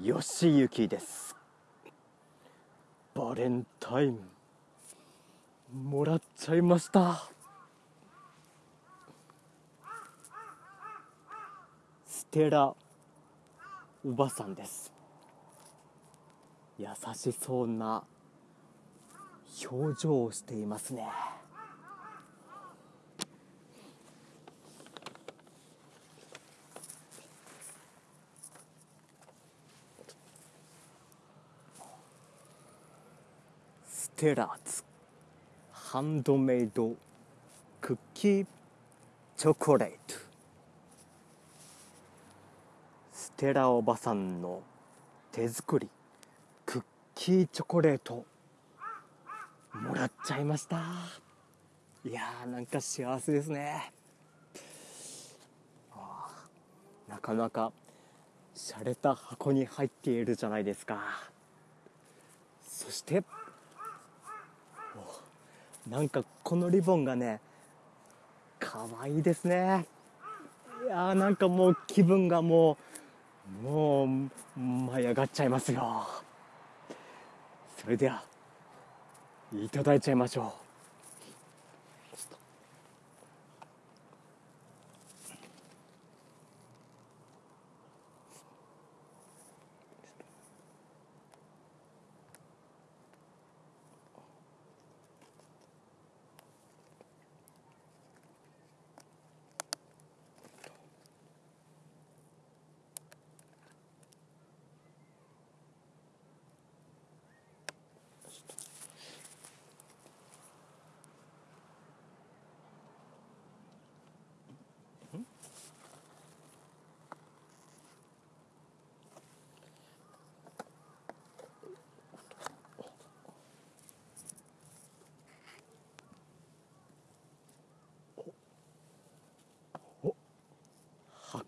よしゆきです。バレンタインもらっちゃいました。ステラおばさんです。優しそうな表情をしていますねステラーズ。ハンドメイドクッキーチョコレート。ステラおばさんの手作りクッキーチョコレートもらっちゃいました。いやーなんか幸せですね。なかなか洒落た箱に入っているじゃないですか。そしてなんかこのリボンがね可愛いですね。いやーなんかもう気分がもうもう舞い上がっちゃいますよ。それではいただいちゃいましょう。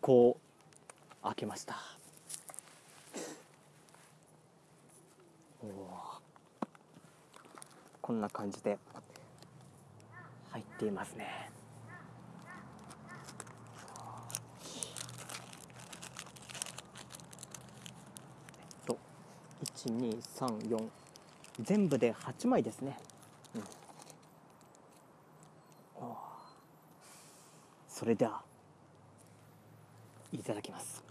箱を開けました。こんな感じで入っていますね。えっと1234全部で8枚ですね、うん、それでは。いただきます。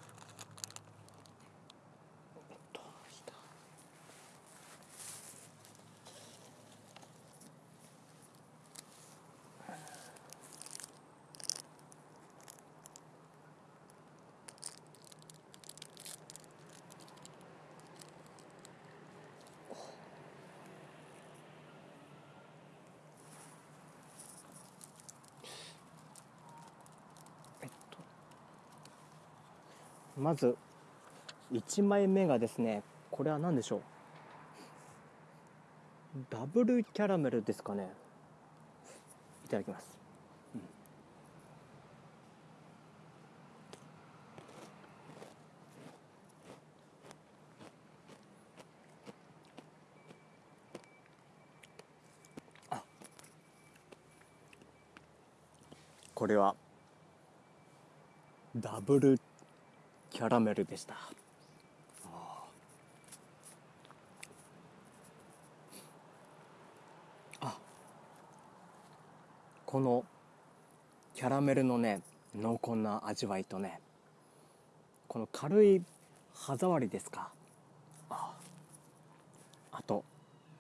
まず1枚目がですねこれは何でしょう？ダブルキャラメルですかね。いただきます、うん。あ。これはダブルキャラメルでした。あ。あ。このキャラメルのね濃厚な味わいとねこの軽い歯触りですか。あ。あと、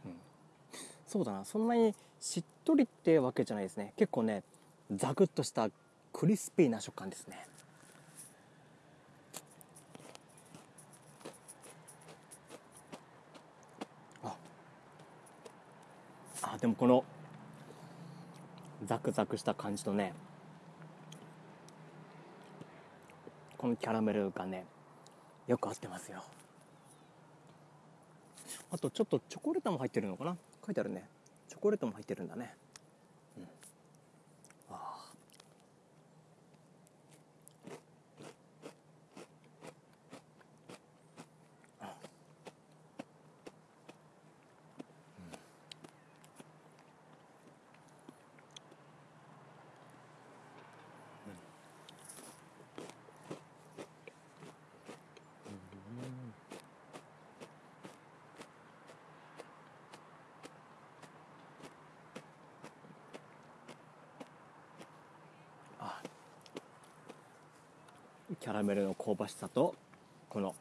うん、そうだな。そんなにしっとりってわけじゃないですね。結構ねザクッとしたクリスピーな食感ですね。でもこのザクザクした感じとねこのキャラメルがねよく合ってますよ。あとちょっとチョコレートも入ってるのかな？書いてあるね。チョコレートも入ってるんだね。キャラメルの香ばしさとこの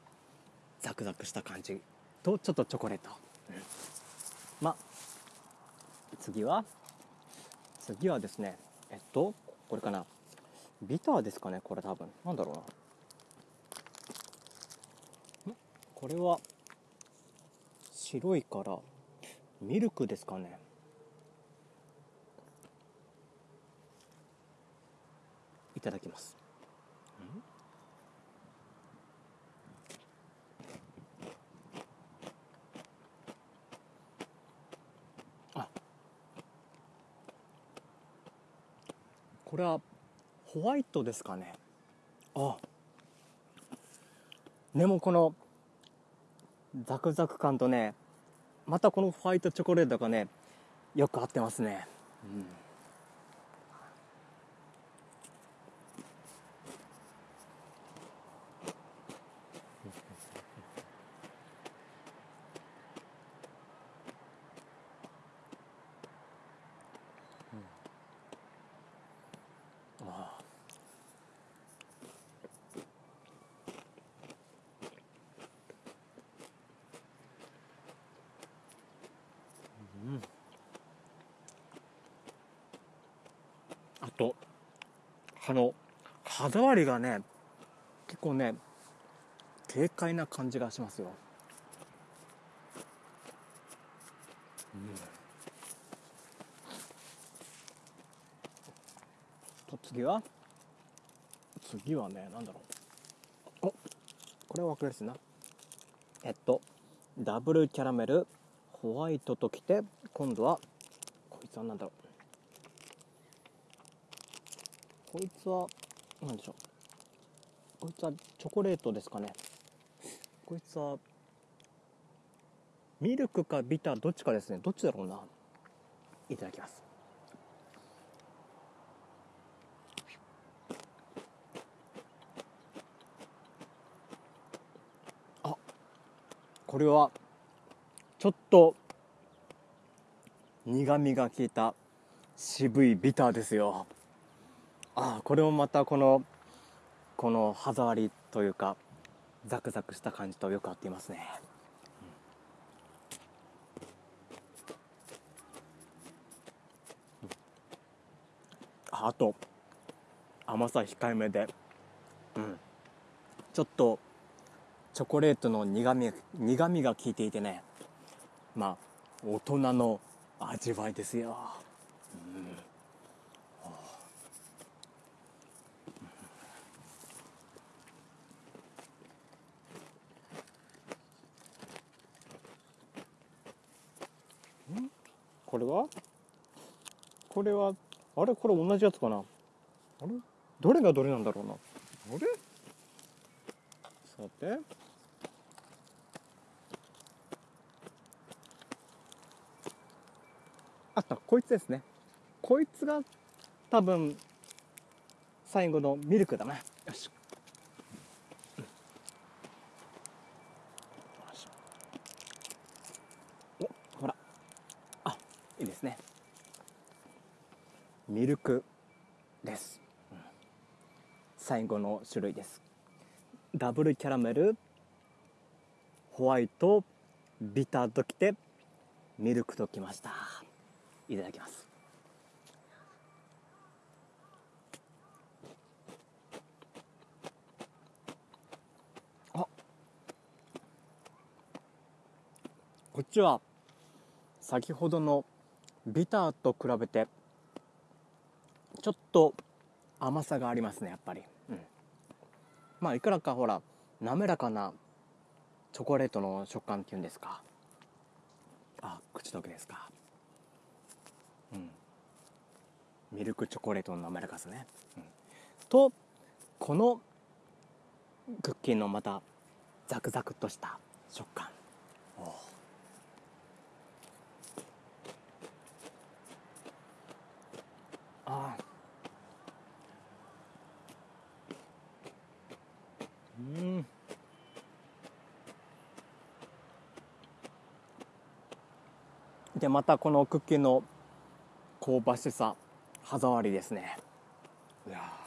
ザクザクした感じとちょっとチョコレート、うん、まあ次は次はですねえっとこれかな。ビターですかねこれ多分。なんだろうな。これは白いからミルクですかね。いただきますこれはホワイトですかね。あ。でもこのザクザク感とねまたこのホワイトチョコレートがねよく合ってますね、うん。あとあの歯触りがね結構ね軽快な感じがしますよ、うん、と次は？次はね何だろう。おこれは分かりやすいな。えっとダブルキャラメルホワイトときて今度はこいつは何だろう。こいつは何でしょう。こいつはチョコレートですかね。こいつはミルクかビターどっちかですね。どっちだろうな。いただきます。あこれはちょっと苦みが効いた渋いビターですよ。ああこれもまたこのこの歯触りというかザクザクした感じとよく合っていますね、うん、あと甘さ控えめで、うん、ちょっとチョコレートの苦み苦みが効いていてねまあ大人の味わいですよ、うん。れは？これは？あれ？これ同じやつかな？あれ？どれがどれなんだろうな？あれ？さて。あったこいつですね。こいつが多分最後のミルクだな。よしミルク。です、うん、最後の種類です。ダブルキャラメル。ホワイト。ビターときて。ミルクときました。いただきます。あ。こっちは先ほどのビターと比べてちょっと甘さがありますねやっぱり、うん、まあいくらかほら滑らかなチョコレートの食感っていうんですか。あ口溶けですか。うん。ミルクチョコレートの滑らかさね、うん、とこのクッキーのまたザクザクとした食感。ああうん。でまたこのクッキーの香ばしさ歯触りですね。いや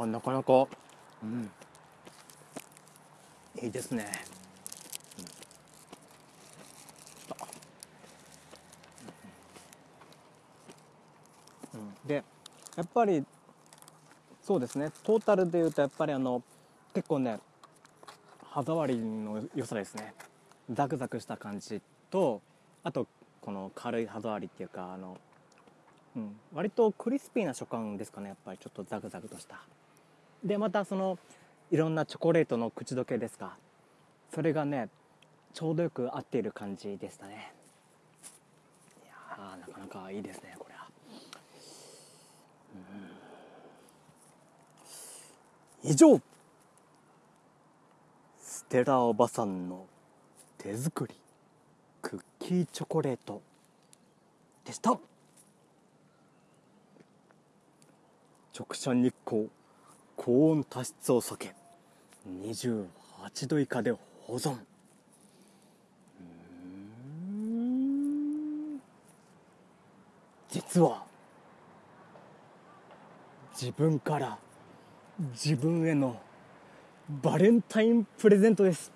あなかなか。うん。いいですね、うん。うん、でやっぱり。そうですね。トータルでいうとやっぱりあの。結構ね。歯触りの良さですね。ザクザクした感じと。あとこの軽い歯触りっていうかあの、うん、割とクリスピーな食感ですかねやっぱり。ちょっとザクザクとした。でまたそのいろんなチョコレートの口どけですか。それがねちょうどよく合っている感じでしたね。いやなかなかいいですねこれは、うん、以上ステラおばさんの手作りクッキーチョコレートでした。直射日光。高温多湿を避け28度以下で保存。実は自分から自分へのバレンタインプレゼントです。